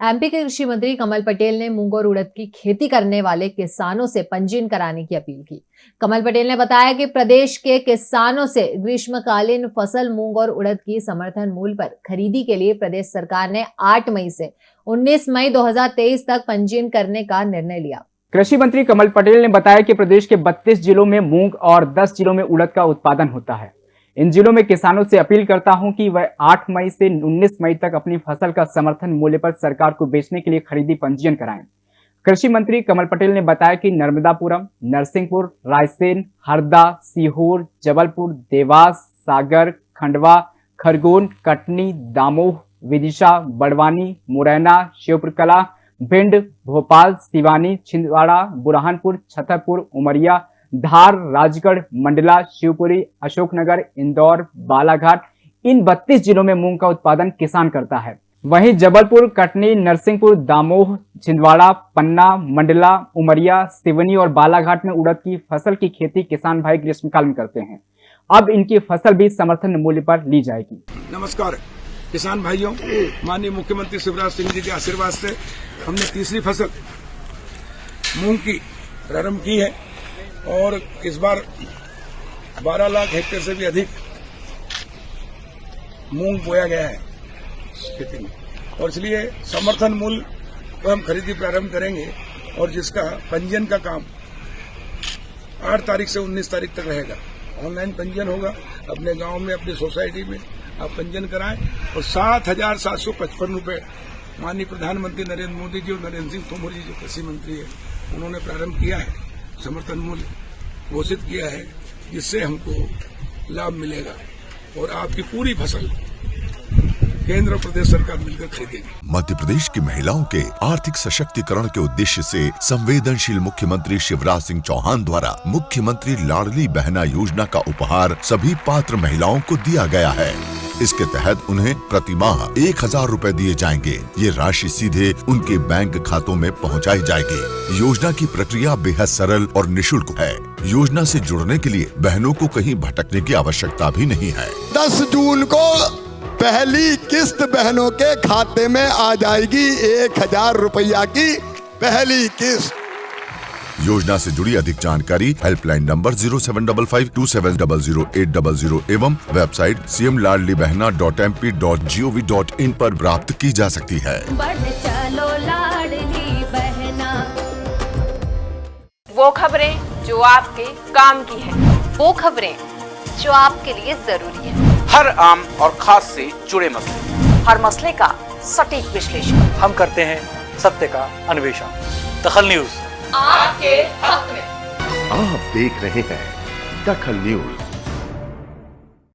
MP के कृषि मंत्री कमल पटेल ने मूंग और उड़द की खेती करने वाले किसानों से पंजीयन कराने की अपील की। कमल पटेल ने बताया कि प्रदेश के किसानों से ग्रीष्मकालीन फ़सल, मूंग और उड़द की समर्थन मूल्य पर खरीदी के लिए प्रदेश सरकार ने 8 मई से 19 मई 2023 तक पंजीयन करने का निर्णय लिया। कृषि मंत्री कमल पटेल ने बताया कि प्रदेश के 32 जिलों में मूंग और 10 जिलों में उड़द का उत्पादन होता है। इन जिलों में किसानों से अपील करता हूँ कि वह 8 मई से 19 मई तक अपनी फ़सल का समर्थन मूल्य पर सरकार को बेचने के लिए खरीदी पंजीयन कराएँ। कृषि मंत्री कमल पटेल ने बताया कि नर्मदापुरम, नरसिंहपुर, रायसेन, हरदा, सीहोर, जबलपुर, देवास, सागर, खंडवा, खरगोन, कटनी, दामोह, विदिशा, बड़वानी, मुरैना, शिवपुरकला, भिंड, भोपाल, सिवानी, छिंदवाड़ा, बुरहानपुर, छतरपुर, उमरिया धार, राजगढ़, मंडला, शिवपुरी, अशोकनगर, इंदौर, बालाघाट, इन 32 जिलों में मूंग का उत्पादन किसान करता है। वहीं जबलपुर, कटनी, नरसिंहपुर, दामोह, छिंदवाड़ा, पन्ना, मंडला, उमरिया, सिवनी और बालाघाट में उड़द की फ़सल की खेती किसान भाई ग्रीष्मकाल में करते हैं। अब इनकी फ़सल भी समर्थन मूल्य पर ली जाएगी। नमस्कार, किसान भाइयों, माननीय मुख्यमंत्री शिवराज सिंह जी के आशीर्वाद से हमने तीसरी फ़सल मूंग की प्रारंभ की है। और इस बार 12 लाख हेक्टेयर से भी अधिक मूंग बोया गया है खेती में। और इसलिए समर्थन मूल्य को हम खरीदी प्रारंभ करेंगे और जिसका पंजीयन का काम 8 तारीख से 19 तारीख तक रहेगा। ऑनलाइन पंजीयन होगा, अपने गाँव में, अपनी सोसाइटी में आप पंजीयन कराएँ और सात हज़ार सात सौ पचपन रुपये माननीय प्रधानमंत्री नरेंद्र मोदी जी और नरेंद्र सिंह तोमर जी जो कृषि मंत्री है, उन्होंने प्रारंभ किया है। समर्थन मूल्य घोषित किया है, जिससे हमको लाभ मिलेगा और आपकी पूरी फ़सल केंद्र प्रदेश सरकार मिलकर खरीदेगी। मध्य प्रदेश की महिलाओं के आर्थिक सशक्तिकरण के उद्देश्य से संवेदनशील मुख्यमंत्री शिवराज सिंह चौहान द्वारा मुख्यमंत्री लाडली बहना योजना का उपहार सभी पात्र महिलाओं को दिया गया है। इसके तहत उन्हें प्रति माह एक हज़ार रूपए दिए जाएँगे। ये राशि सीधे उनके बैंक खातों में पहुंचाई जाएगी। योजना की प्रक्रिया बेहद सरल और निशुल्क है। योजना से जुड़ने के लिए बहनों को कहीं भटकने की आवश्यकता भी नहीं है। दस जून को पहली किस्त बहनों के खाते में आ जाएगी एक हज़ार रुपया की पहली किस्त। योजना से जुड़ी अधिक जानकारी helpline number zero seven double five two seven double zero eight double zero एवं website C M Ladli Behna dot M P dot G O V dot in आरोप प्राप्त की जा सकती है। चलो लाडली बहना। वो खबरें जो आपके काम की है। वो खबरें जो आपके लिए ज़रूरी है। हर आम और खास से जुड़े मसले। हर मसले का सटीक विश्लेषण। हम करते हैं सत्य का अन्वेषण। दखल न्यूज़। आपके हक में। आप देख रहे हैं दखल न्यूज़।